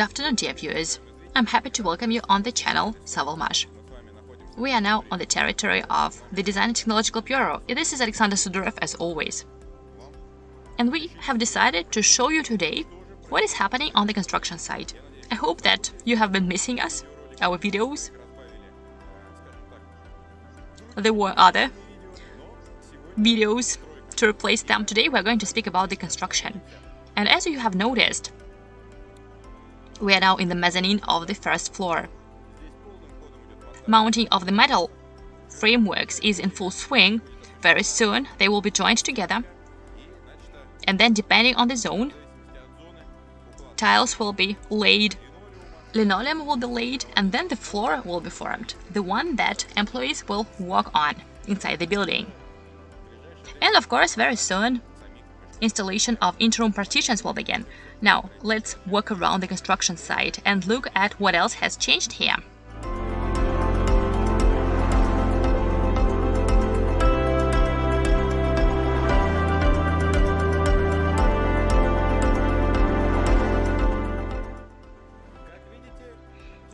Good afternoon, dear viewers. I'm happy to welcome you on the channel Sovelmash. We are now on the territory of the Design and Technological Bureau. This is Alexander Sudarev as always. And we have decided to show you today what is happening on the construction site. I hope that you have been missing us, our videos. There were other videos to replace them. Today we're going to speak about the construction. And as you have noticed, we are now in the mezzanine of the first floor. Mounting of the metal frameworks is in full swing. Very soon they will be joined together. And then depending on the zone, tiles will be laid, linoleum will be laid, and then the floor will be formed, the one that employees will walk on inside the building. And of course, very soon, installation of interim partitions will begin. Now, let's walk around the construction site and look at what else has changed here.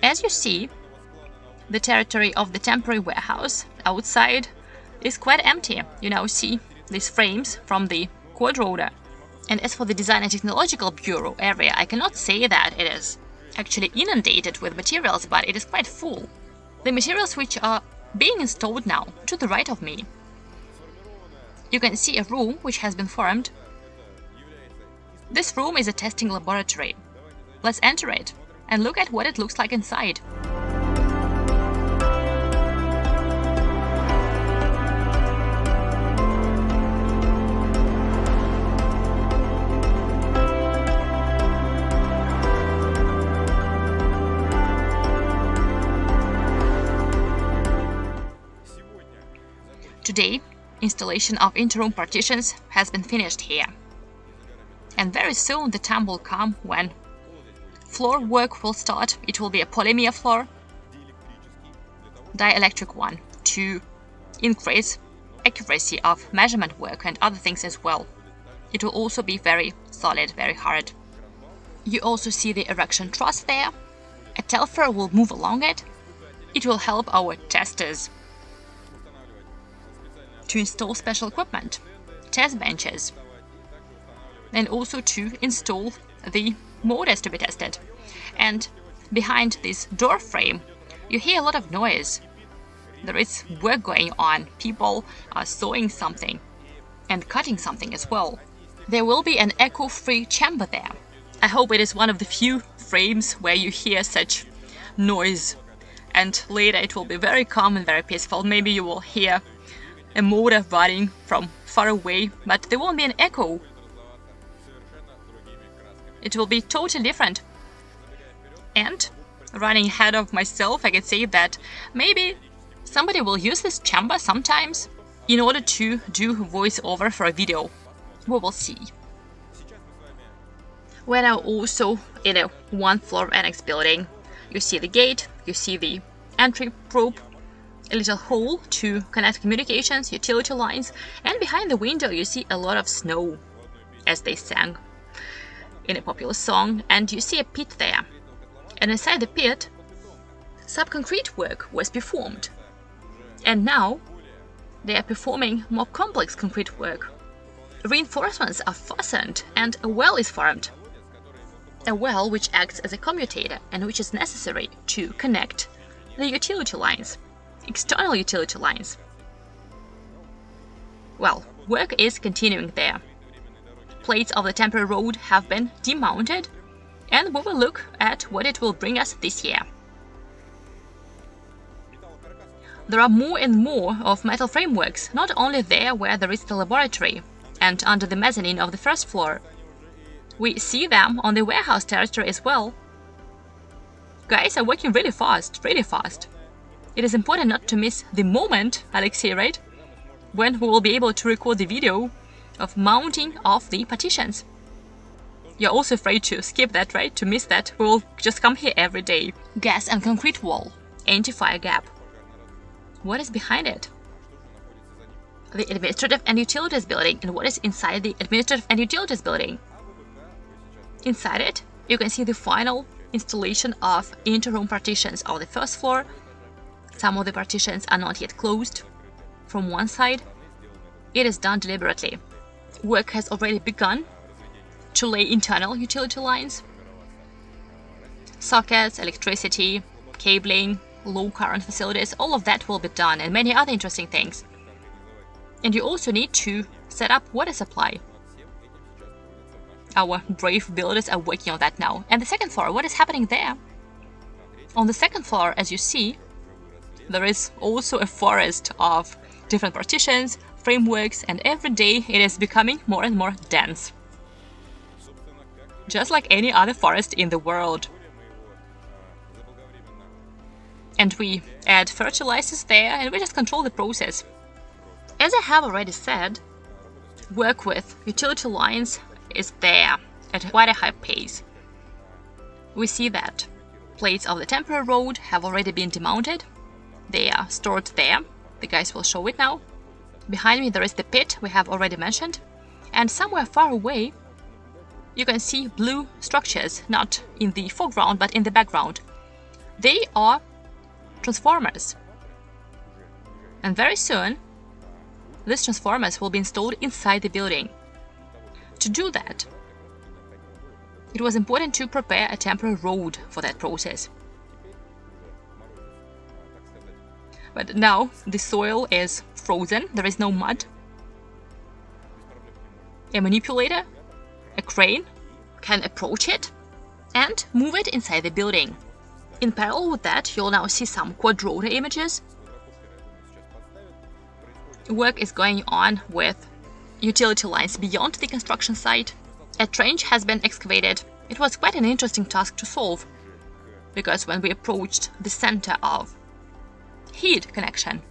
As you see, the territory of the temporary warehouse outside is quite empty. You now see these frames from the quadrotor. And as for the Design and Technological Bureau area, I cannot say that it is actually inundated with materials, but it is quite full. The materials which are being installed now, to the right of me. You can see a room which has been formed. This room is a testing laboratory. Let's enter it and look at what it looks like inside. Today, installation of interim partitions has been finished here. And very soon the time will come when floor work will start. It will be a polymer floor, dielectric one, to increase accuracy of measurement work and other things as well. It will also be very solid, very hard. You also see the erection truss there. A telfer will move along it. It will help our testers to install special equipment, test benches, and also to install the motors to be tested. And behind this door frame, you hear a lot of noise. There is work going on. People are sewing something and cutting something as well. There will be an echo-free chamber there. I hope it is one of the few frames where you hear such noise. And later it will be very calm and very peaceful. Maybe you will hear a motor running from far away, but there won't be an echo. It will be totally different. And, running ahead of myself, I can say that maybe somebody will use this chamber sometimes in order to do voiceover for a video. We will see. We're also in a one-floor annex building. You see the gate, you see the entry probe, a little hole to connect communications, utility lines, and behind the window you see a lot of snow, as they sang in a popular song, and you see a pit there. And inside the pit, subconcrete work was performed. And now they are performing more complex concrete work. Reinforcements are fastened and a well is formed. A well which acts as a commutator and which is necessary to connect the utility lines external utility lines. Well, work is continuing there. Plates of the temporary road have been demounted, and we will look at what it will bring us this year. There are more and more of metal frameworks, not only there where there is the laboratory, and under the mezzanine of the first floor. We see them on the warehouse territory as well. Guys are working really fast, really fast. It is important not to miss the moment, Alexei, right? When we will be able to record the video of mounting of the partitions. You're also afraid to skip that, right? To miss that. We will just come here every day. Gas and concrete wall. Anti-fire gap. What is behind it? The administrative and utilities building. And what is inside the administrative and utilities building? Inside it, you can see the final installation of inter-room partitions on the first floor. Some of the partitions are not yet closed from one side. It is done deliberately. Work has already begun to lay internal utility lines, sockets, electricity, cabling, low current facilities, all of that will be done and many other interesting things. And you also need to set up water supply. Our brave builders are working on that now. And the second floor, what is happening there? On the second floor, as you see, there is also a forest of different partitions, frameworks, and every day it is becoming more and more dense. Just like any other forest in the world. And we add fertilizers there and we just control the process. As I have already said, work with utility lines is there at quite a high pace. We see that plates of the temporary road have already been demounted. They are stored there. The guys will show it now. Behind me there is the pit we have already mentioned. And somewhere far away you can see blue structures, not in the foreground but in the background. They are transformers. And very soon these transformers will be installed inside the building. To do that, it was important to prepare a temporary road for that process. But now the soil is frozen, there is no mud. A manipulator, a crane, can approach it and move it inside the building. In parallel with that, you'll now see some quadrotor images work is going on with utility lines beyond the construction site. A trench has been excavated. It was quite an interesting task to solve, because when we approached the center of heat connection,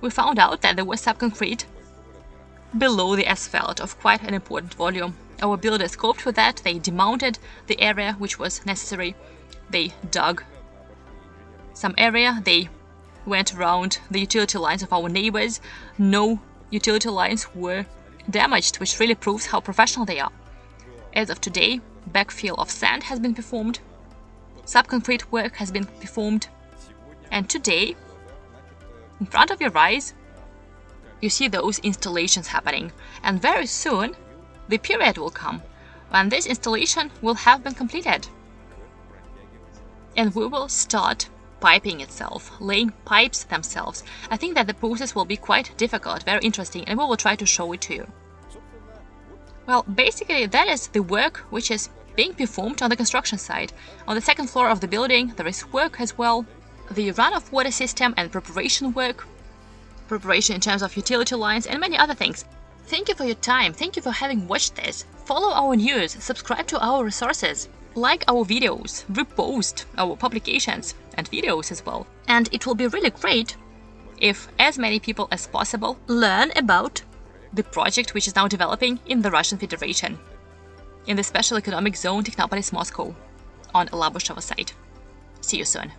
we found out that there was subconcrete below the asphalt of quite an important volume. Our builders coped with that, they demounted the area which was necessary, they dug some area, they went around the utility lines of our neighbors. No utility lines were damaged, which really proves how professional they are. As of today, backfill of sand has been performed, subconcrete work has been performed, and today, in front of your eyes, you see those installations happening, and very soon the period will come when this installation will have been completed. And we will start piping itself, laying pipes themselves. I think that the process will be quite difficult, very interesting, and we will try to show it to you. Well, basically that is the work which is being performed on the construction site. On the second floor of the building there is work as well, the run-off water system and preparation work, preparation in terms of utility lines and many other things. Thank you for your time, thank you for having watched this. Follow our news, subscribe to our resources like our videos, repost our publications and videos as well. And it will be really great if as many people as possible learn about the project which is now developing in the Russian Federation, in the Special Economic Zone Technopolis Moscow, on Labushevo site. See you soon.